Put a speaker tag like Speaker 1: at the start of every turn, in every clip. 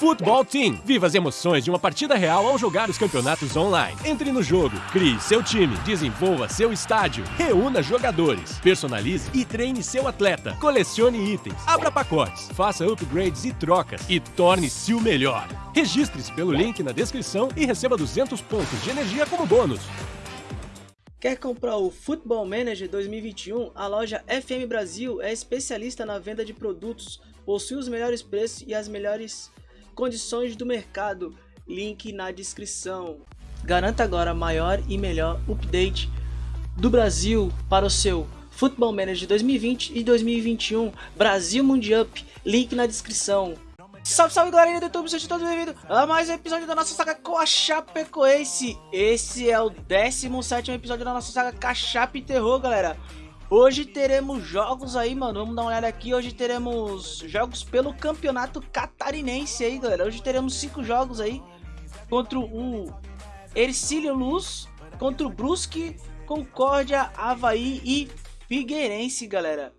Speaker 1: Futebol Team. Viva as emoções de uma partida real ao jogar os campeonatos online. Entre no jogo, crie seu time, desenvolva seu estádio, reúna jogadores, personalize e treine seu atleta, colecione itens, abra pacotes, faça upgrades e trocas e torne-se o melhor. Registre-se pelo link na descrição e receba 200 pontos de energia como bônus.
Speaker 2: Quer comprar o Football Manager 2021? A loja FM Brasil é especialista na venda de produtos, possui os melhores preços e as melhores condições do mercado, link na descrição. Garanta agora maior e melhor update do Brasil para o seu Football Manager 2020 e 2021 Brasil Mundial, link na descrição. Salve, salve galerinha do YouTube, sejam todos bem-vindos a mais um episódio da nossa saga com a Chapecoense. Esse é o 17 episódio da nossa saga Cachape Terror, galera. Hoje teremos jogos aí, mano. Vamos dar uma olhada aqui. Hoje teremos jogos pelo campeonato catarinense aí, galera. Hoje teremos cinco jogos aí contra o Ercílio Luz, contra o Brusque, Concórdia, Havaí e Figueirense, galera.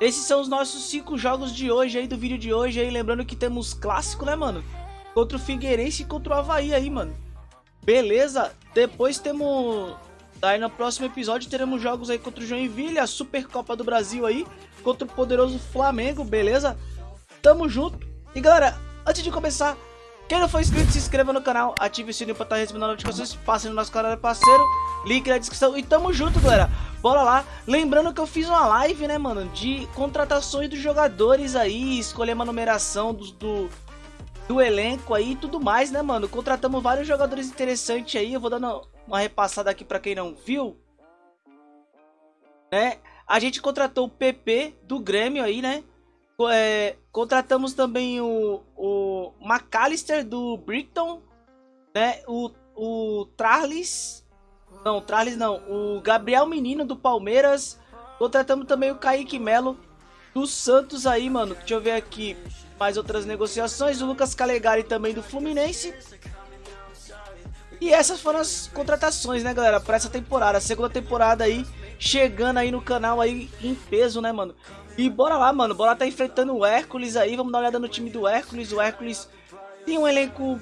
Speaker 2: Esses são os nossos cinco jogos de hoje aí, do vídeo de hoje aí. Lembrando que temos clássico, né, mano? Contra o Figueirense e contra o Havaí aí, mano. Beleza? Depois temos Aí no próximo episódio teremos jogos aí contra o Joinville, a Supercopa do Brasil aí, contra o poderoso Flamengo, beleza? Tamo junto. E galera, antes de começar, quem não for inscrito, se inscreva no canal, ative o sininho pra estar tá recebendo notificações, passe no nosso canal é parceiro, link na descrição e tamo junto, galera. Bora lá. Lembrando que eu fiz uma live, né, mano, de contratações dos jogadores aí, escolher uma numeração do, do, do elenco aí e tudo mais, né, mano. Contratamos vários jogadores interessantes aí, eu vou dando uma repassada aqui para quem não viu. Né? A gente contratou o PP do Grêmio aí, né? É, contratamos também o, o McAllister do Brighton, né? O, o Charles, não, Charles não, o Gabriel Menino do Palmeiras. Contratamos também o Kaique Melo do Santos aí, mano. Deixa eu ver aqui mais outras negociações. O Lucas Calegari também do Fluminense. E essas foram as contratações, né, galera, para essa temporada. A segunda temporada aí, chegando aí no canal aí em peso, né, mano. E bora lá, mano. Bora tá enfrentando o Hércules aí. Vamos dar uma olhada no time do Hércules. O Hércules tem um elenco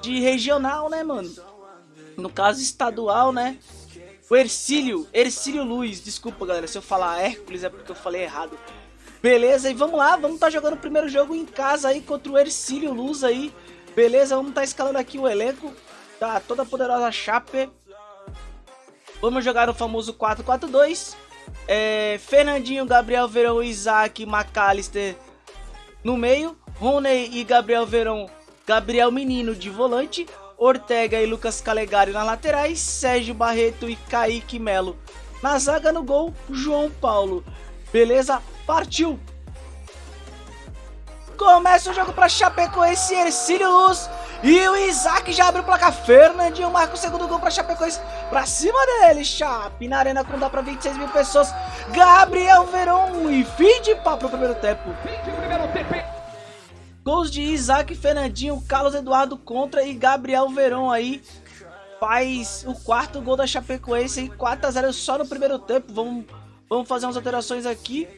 Speaker 2: de regional, né, mano? No caso, estadual, né? O Ercílio, Ercílio Luiz. Desculpa, galera, se eu falar Hércules é porque eu falei errado. Beleza, e vamos lá. Vamos tá jogando o primeiro jogo em casa aí contra o Ercílio Luz aí. Beleza, vamos tá escalando aqui o elenco. Tá, toda poderosa Chape. Vamos jogar o famoso 4-4-2. É, Fernandinho, Gabriel Verão, Isaac, McAllister no meio. Rony e Gabriel Verão, Gabriel Menino de volante. Ortega e Lucas Calegari nas laterais. Sérgio Barreto e Kaique Melo. Na zaga no gol, João Paulo. Beleza? Partiu! Começa o jogo para Chapecoense Ercílio Luz. E o Isaac já abre o placar. Fernandinho marca o segundo gol para Chapecoense. Pra cima dele, Chape. Na arena com dá para 26 mil pessoas. Gabriel Verão e fim de pau pro primeiro tempo. Gols de Isaac, Fernandinho, Carlos Eduardo contra e Gabriel Verão aí. Faz o quarto gol da Chapecoense 4 a 0 só no primeiro tempo. Vamos, vamos fazer umas alterações aqui.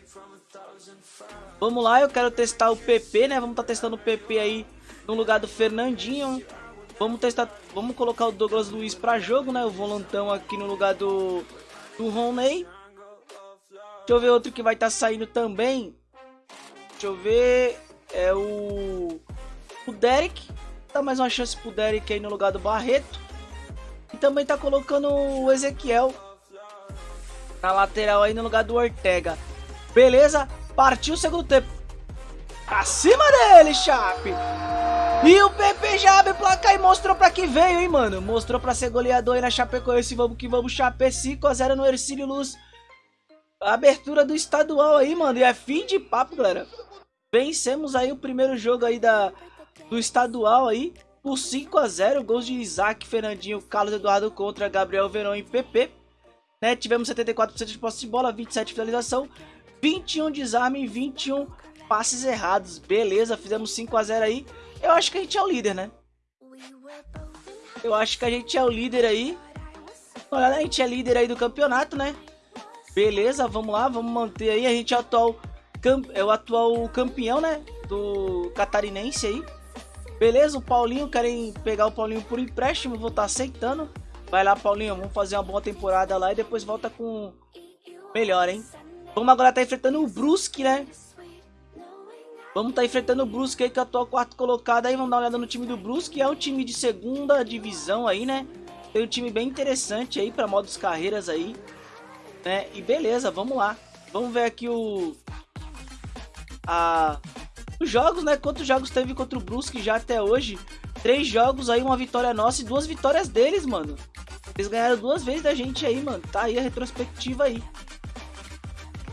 Speaker 2: Vamos lá, eu quero testar o PP, né? Vamos estar tá testando o PP aí no lugar do Fernandinho. Vamos testar, vamos colocar o Douglas Luiz para jogo, né? O volantão aqui no lugar do, do Roney. Deixa eu ver outro que vai estar tá saindo também. Deixa eu ver. É o. O Derek. Dá mais uma chance pro Derek aí no lugar do Barreto. E também tá colocando o Ezequiel na lateral aí no lugar do Ortega. Beleza? Partiu o segundo tempo. Acima dele, Chape. E o PP já abre placar e mostrou pra que veio, hein, mano. Mostrou pra ser goleador aí na Chapecoense. Vamos que vamos, Chape 5x0 no Ercílio Luz. Abertura do estadual aí, mano. E é fim de papo, galera. Vencemos aí o primeiro jogo aí da, do estadual aí. Por 5x0. Gols de Isaac, Fernandinho, Carlos Eduardo contra Gabriel Verão e PP. Né, tivemos 74% de posse de bola, 27% de finalização. 21 desarme e 21 passes errados. Beleza, fizemos 5 a 0 aí. Eu acho que a gente é o líder, né? Eu acho que a gente é o líder aí. Olha, a gente é líder aí do campeonato, né? Beleza, vamos lá, vamos manter aí. A gente é atual é o atual campeão, né? Do catarinense aí. Beleza, o Paulinho, querem pegar o Paulinho por empréstimo, vou estar tá aceitando. Vai lá, Paulinho, vamos fazer uma boa temporada lá e depois volta com melhor, hein? Vamos agora estar tá enfrentando o Brusque, né? Vamos estar tá enfrentando o Brusque aí, que é o atual quarto colocado aí. Vamos dar uma olhada no time do Brusque. É um time de segunda divisão aí, né? Tem um time bem interessante aí para modos carreiras aí. Né? E beleza, vamos lá. Vamos ver aqui o... A... Os jogos, né? Quantos jogos teve contra o Brusque já até hoje? Três jogos aí, uma vitória nossa e duas vitórias deles, mano. Eles ganharam duas vezes da gente aí, mano. Tá aí a retrospectiva aí.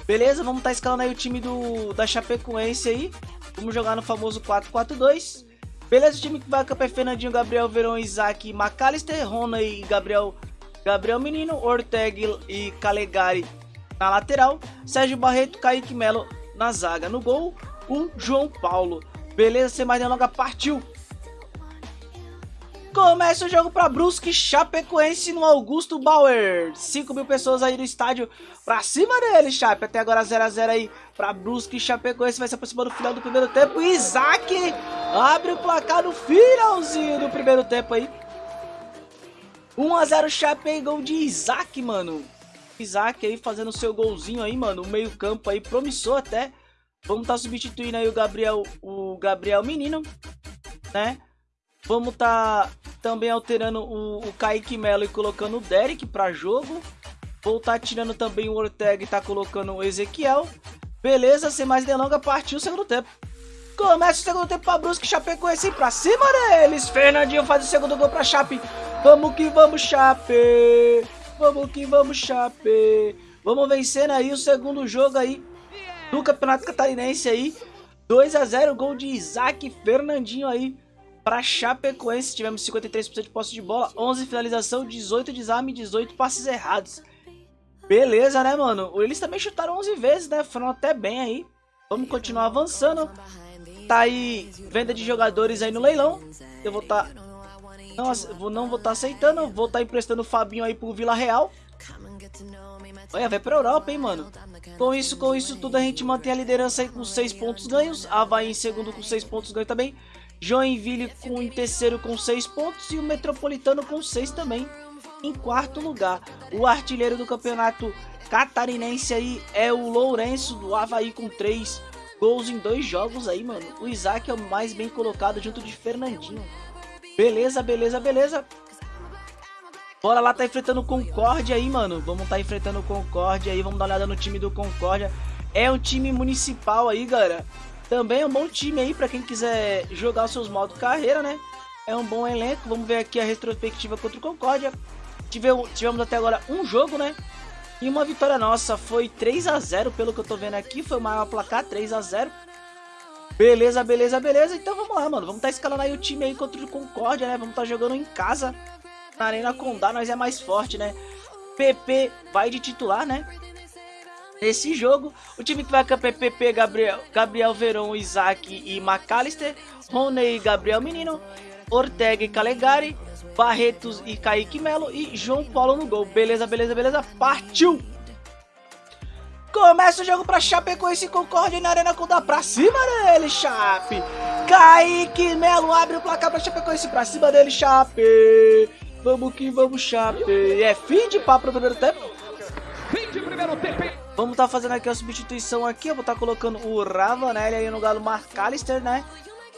Speaker 2: Beleza, vamos estar tá escalando aí o time do, da Chapecoense aí. Vamos jogar no famoso 4-4-2. Beleza, o time que vai campo é Fernandinho, Gabriel, Verão, Isaac, McAllister, Rona e Gabriel, Gabriel Menino, Ortega e Calegari na lateral. Sérgio Barreto, Kaique Melo na zaga. No gol, o João Paulo. Beleza, sem mais delongas, partiu! Começa o jogo para Brusque Chapecoense no Augusto Bauer. 5 mil pessoas aí no estádio pra cima dele, Chape. Até agora 0x0 aí para Brusque Chapecoense. Vai se aproximando do final do primeiro tempo. Isaac abre o placar no finalzinho do primeiro tempo aí. 1x0 Chape, gol de Isaac, mano. Isaac aí fazendo seu golzinho aí, mano. O meio campo aí promissor até. Vamos estar tá substituindo aí o Gabriel, o Gabriel Menino, né? Vamos tá também alterando o, o Kaique Melo e colocando o Derek para jogo. Vou tá tirando também o Ortega e tá colocando o Ezequiel. Beleza, sem mais delongas, partiu o segundo tempo. Começa o segundo tempo para Brusque, Chapecoense pra cima deles. Fernandinho faz o segundo gol para Chape. Vamos que vamos, Chape. Vamos que vamos, Chape. Vamos vencendo aí o segundo jogo aí do Campeonato Catarinense aí. 2 a 0 gol de Isaac Fernandinho aí para Chapecoense, tivemos 53% de posse de bola, 11 finalização, 18 desarme, 18 passes errados. Beleza, né, mano? Eles também chutaram 11 vezes, né? Foram até bem aí. Vamos continuar avançando. Tá aí venda de jogadores aí no leilão. Eu vou estar... Tá... Não, não vou estar tá aceitando. Vou estar tá emprestando o Fabinho aí pro Vila Real. Olha, vai pra Europa, hein, mano. Com isso, com isso tudo, a gente mantém a liderança aí com 6 pontos ganhos. Havaí em segundo com 6 pontos ganhos também. Joinville com, em terceiro com 6 pontos e o Metropolitano com 6 também em quarto lugar. O artilheiro do campeonato catarinense aí é o Lourenço do Havaí com 3 gols em dois jogos aí, mano. O Isaac é o mais bem colocado junto de Fernandinho. Beleza, beleza, beleza. Bora lá, tá enfrentando o Concórdia aí, mano. Vamos tá enfrentando o Concórdia aí, vamos dar uma olhada no time do Concórdia. É um time municipal aí, galera. Também é um bom time aí para quem quiser jogar os seus modos carreira, né? É um bom elenco. Vamos ver aqui a retrospectiva contra o Concórdia. Tivemos, tivemos até agora um jogo, né? E uma vitória nossa foi 3 a 0 pelo que eu tô vendo aqui. Foi o maior placar, 3 a 0 Beleza, beleza, beleza. Então vamos lá, mano. Vamos tá escalando aí o time aí contra o Concórdia, né? Vamos tá jogando em casa. Na Arena Condá, nós é mais forte, né? PP vai de titular, né? Nesse jogo, o time que vai com a PPP, Gabriel, Gabriel Verão, Isaac e McAllister, Rony e Gabriel Menino, Ortega e Calegari, Barretos e Kaique Melo e João Paulo no gol. Beleza, beleza, beleza. Partiu! Começa o jogo pra Chapecoense Concórdia na Arena com da pra cima dele, Chape. Kaique Melo abre o placar pra Chapecoense pra cima dele, Chape. Vamos que vamos, Chape. É fim de papo no primeiro tempo. Fim de primeiro tempo. Vamos estar tá fazendo aqui a substituição aqui. Eu vou estar tá colocando o Ravanelli aí no galo Marcalister, né?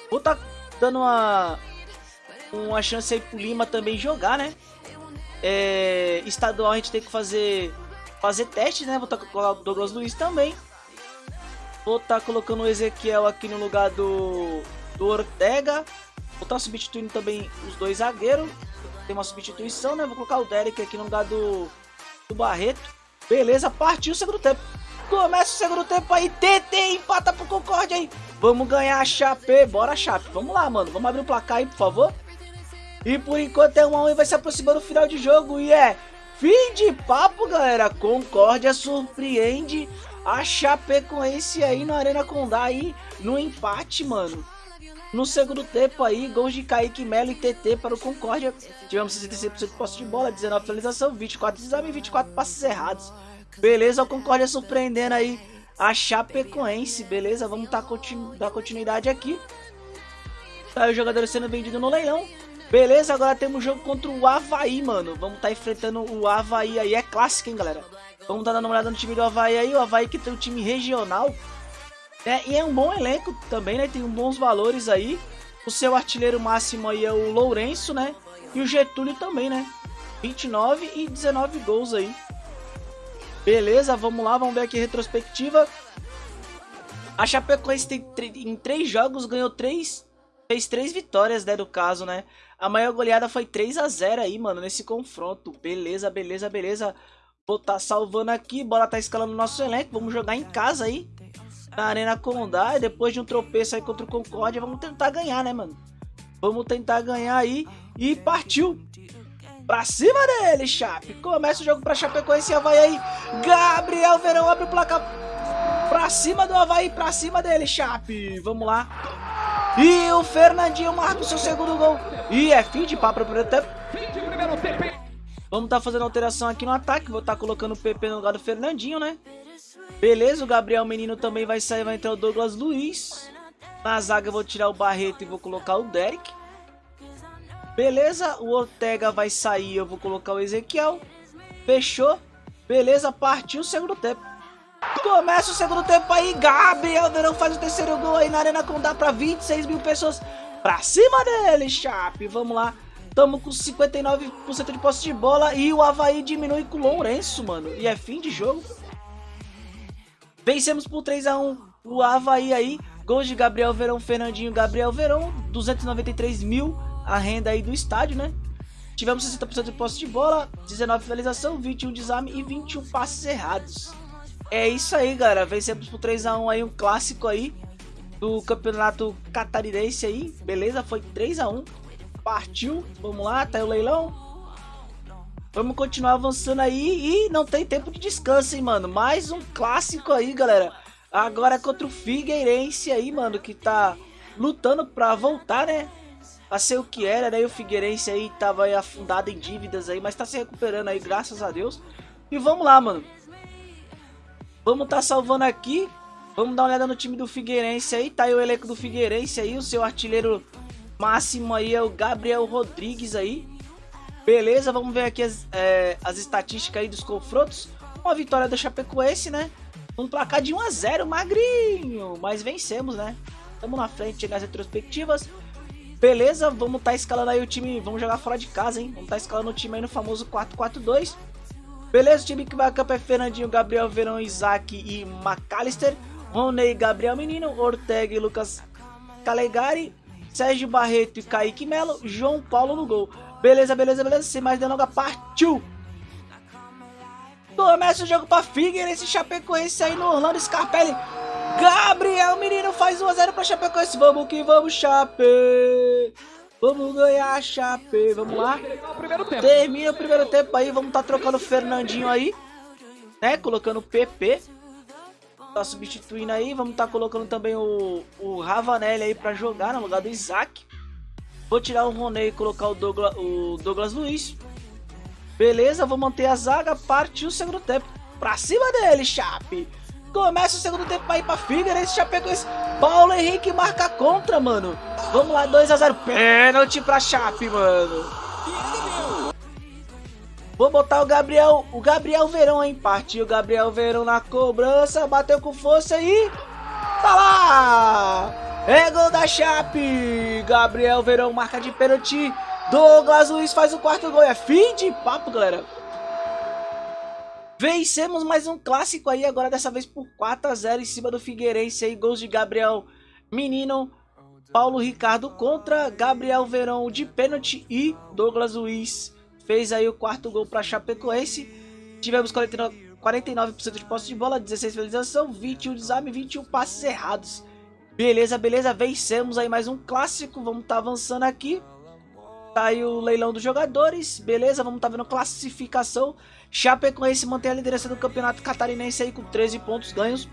Speaker 2: Vou estar tá dando uma, uma chance aí pro Lima também jogar, né? É, estadual a gente tem que fazer fazer teste, né? Vou estar tá colocando o Douglas Luiz também. Vou estar tá colocando o Ezequiel aqui no lugar do, do Ortega. Vou estar tá substituindo também os dois zagueiros. Tem uma substituição, né? Vou colocar o Derek aqui no lugar do, do Barreto. Beleza, partiu o segundo tempo. Começa o segundo tempo aí, TT empata pro Concorde aí. Vamos ganhar a Chape, bora Chape. Vamos lá, mano, vamos abrir o placar aí, por favor. E por enquanto é 1 a 1 e vai se aproximando do final de jogo e é fim de papo, galera. Concórdia surpreende a Chape com esse aí no Arena Condá aí no empate, mano. No segundo tempo aí, gols de Kaique Melo e TT para o Concórdia. Tivemos 66% de posse de bola, 19 finalização, 24 exame e 24 passes errados. Beleza, o Concórdia surpreendendo aí a Chapecoense, beleza? Vamos tá continu dar continuidade aqui. Tá os jogadores sendo vendidos no leilão. Beleza, agora temos jogo contra o Havaí, mano. Vamos tá enfrentando o Havaí aí. É clássico, hein, galera? Vamos tá dando uma olhada no time do Havaí aí. O Havaí que tem um time regional. Né? E é um bom elenco também, né? Tem bons valores aí. O seu artilheiro máximo aí é o Lourenço, né? E o Getúlio também, né? 29 e 19 gols aí. Beleza, vamos lá, vamos ver aqui a retrospectiva. A Chapecoense tem em três jogos ganhou três, fez três vitórias, né, do caso, né? A maior goleada foi 3 a 0 aí, mano, nesse confronto. Beleza, beleza, beleza. Vou tá salvando aqui, bora tá escalando o nosso elenco, vamos jogar em casa aí. Na Arena Condá, e depois de um tropeço aí contra o Concórdia, vamos tentar ganhar, né, mano? Vamos tentar ganhar aí e partiu. Pra cima dele, Chape. Começa o jogo pra Chapecoense e Havaí aí. Gabriel Verão abre o placar. Pra cima do Havaí, pra cima dele, Chape. Vamos lá. E o Fernandinho marca o seu segundo gol. E é fim de papo pro primeiro tempo. Vamos tá fazendo alteração aqui no ataque. Vou tá colocando o PP no lugar do Fernandinho, né? Beleza, o Gabriel Menino também vai sair. Vai entrar o Douglas Luiz. Na zaga eu vou tirar o Barreto e vou colocar o Derek. Beleza, o Ortega vai sair, eu vou colocar o Ezequiel. Fechou. Beleza, partiu o segundo tempo. Começa o segundo tempo aí, Gabriel Verão faz o terceiro gol aí na Arena Condá para 26 mil pessoas. Pra cima dele, Chape. Vamos lá. Tamo com 59% de posse de bola e o Havaí diminui com o Lourenço, mano. E é fim de jogo. Vencemos por 3 a 1 o Havaí aí. Gols de Gabriel Verão, Fernandinho, Gabriel Verão. 293 mil a renda aí do estádio, né? Tivemos 60% de posse de bola, 19 finalização, 21 desarme e 21 passes errados. É isso aí, galera. Vencemos por 3x1 aí, um clássico aí do campeonato catarinense aí. Beleza? Foi 3x1. Partiu. Vamos lá, tá aí o leilão. Vamos continuar avançando aí e não tem tempo de descanso, hein, mano. Mais um clássico aí, galera. Agora é contra o Figueirense aí, mano, que tá lutando pra voltar, né? a ser o que era, né? E o Figueirense aí tava aí afundado em dívidas aí, mas tá se recuperando aí, graças a Deus. E vamos lá, mano. Vamos tá salvando aqui. Vamos dar uma olhada no time do Figueirense aí. Tá aí o elenco do Figueirense aí. O seu artilheiro máximo aí é o Gabriel Rodrigues aí. Beleza, vamos ver aqui as, é, as estatísticas aí dos confrontos. Uma vitória da Chapecoense, né? Um placar de 1 a 0 magrinho. Mas vencemos, né? Estamos na frente nas retrospectivas. Beleza, vamos estar tá escalando aí o time, vamos jogar fora de casa, hein? Vamos estar tá escalando o time aí no famoso 4-4-2. Beleza, o time que vai a campo é Fernandinho, Gabriel Verão, Isaac e McAllister. Rony, Gabriel Menino, Ortega e Lucas Calegari. Sérgio Barreto e Kaique Melo. João Paulo no gol. Beleza, beleza, beleza. Sem mais delonga, partiu! Começa o jogo pra Figueirense Chapecoense aí no Orlando Scarpelli. Gabriel Menino faz 1x0 pra Chapecoense. Vamos que vamos, Chape. Vamos ganhar, Chape. Vamos lá. Termina o primeiro tempo aí. Vamos tá trocando o Fernandinho aí. Né? Colocando o PP. Tá substituindo aí. Vamos tá colocando também o, o Ravanelli aí pra jogar no lugar do Isaac. Vou tirar o Roney e colocar o Douglas, o Douglas Luiz. Beleza, vou manter a zaga. Partiu o segundo tempo. Pra cima dele, Chape. Começa o segundo tempo aí pra Figueirense, Chapecoense. Paulo Henrique marca contra, mano. Vamos lá, 2x0. Pênalti pra Chape, mano. Vou botar o Gabriel, o Gabriel Verão, hein? Partiu o Gabriel Verão na cobrança, bateu com força e... Tá lá! É gol da Chape! Gabriel Verão marca de pênalti. Douglas Luiz faz o quarto gol. É fim de papo, galera. Vencemos mais um clássico aí, agora dessa vez por 4 a 0 em cima do Figueirense aí, gols de Gabriel Menino, Paulo Ricardo contra Gabriel Verão de pênalti e Douglas Luiz fez aí o quarto gol para Chapecoense. Tivemos 49%, 49 de posse de bola, 16 finalização, 21 desarme, 21 passes errados. Beleza, beleza, vencemos aí mais um clássico, vamos tá avançando aqui. Tá aí o leilão dos jogadores, beleza, vamos tá vendo classificação. Chapecoense mantém a liderança do campeonato catarinense aí com 13 pontos ganhos.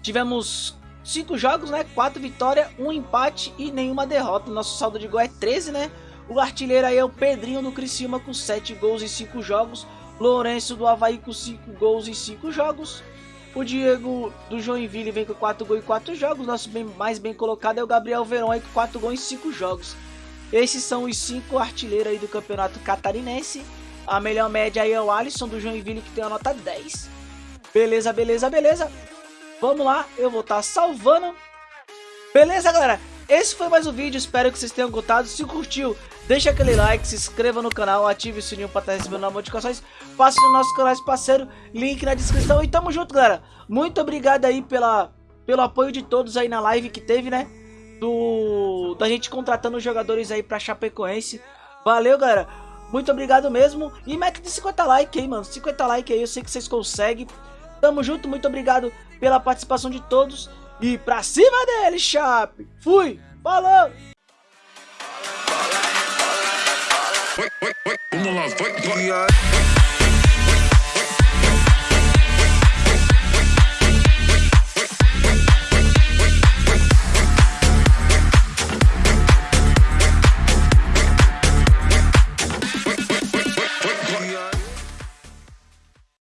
Speaker 2: Tivemos 5 jogos, né? 4 vitórias, 1 empate e nenhuma derrota. Nosso saldo de gol é 13, né? O artilheiro aí é o Pedrinho do Criciúma com 7 gols em 5 jogos. Lourenço do Havaí com 5 gols em 5 jogos. O Diego do Joinville vem com 4 gols em 4 jogos. Nosso bem, mais bem colocado é o Gabriel Verão aí com 4 gols em 5 jogos. Esses são os 5 artilheiros aí do campeonato catarinense. A melhor média aí é o Alisson do Joinville que tem a nota 10. Beleza, beleza, beleza. Vamos lá, eu vou estar tá salvando. Beleza, galera? Esse foi mais um vídeo, espero que vocês tenham gostado. Se curtiu, deixa aquele like, se inscreva no canal, ative o sininho para estar recebendo notificações. Passe no nosso canal parceiro, link na descrição. E tamo junto, galera. Muito obrigado aí pela, pelo apoio de todos aí na live que teve, né? Do, da gente contratando jogadores aí pra Chapecoense. Valeu, galera. Muito obrigado mesmo. E mete de 50 likes aí, mano. 50 likes aí, eu sei que vocês conseguem. Tamo junto, muito obrigado pela participação de todos. E pra cima dele, Chape! Fui! Falou! Vamos lá, vai, vai.